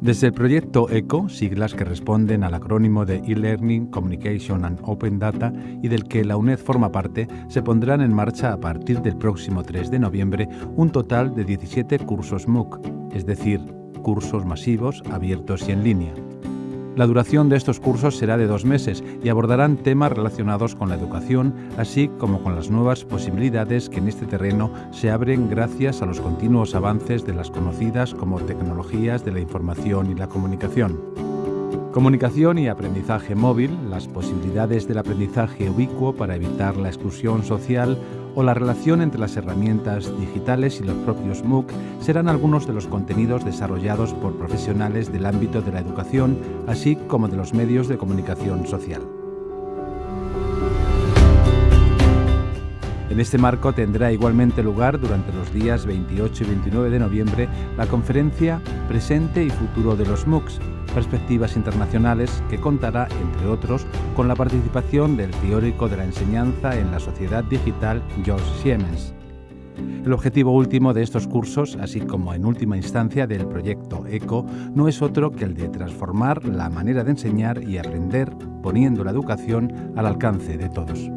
Desde el proyecto ECO, siglas que responden al acrónimo de E-Learning, Communication and Open Data y del que la UNED forma parte, se pondrán en marcha a partir del próximo 3 de noviembre un total de 17 cursos MOOC, es decir, cursos masivos, abiertos y en línea. La duración de estos cursos será de dos meses y abordarán temas relacionados con la educación, así como con las nuevas posibilidades que en este terreno se abren gracias a los continuos avances de las conocidas como tecnologías de la información y la comunicación. Comunicación y aprendizaje móvil, las posibilidades del aprendizaje ubicuo para evitar la exclusión social o la relación entre las herramientas digitales y los propios MOOC serán algunos de los contenidos desarrollados por profesionales del ámbito de la educación, así como de los medios de comunicación social. En este marco tendrá igualmente lugar durante los días 28 y 29 de noviembre la conferencia Presente y Futuro de los MOOCs, Perspectivas Internacionales, que contará, entre otros, con la participación del teórico de la enseñanza en la sociedad digital George Siemens. El objetivo último de estos cursos, así como en última instancia del proyecto ECO, no es otro que el de transformar la manera de enseñar y aprender, poniendo la educación al alcance de todos.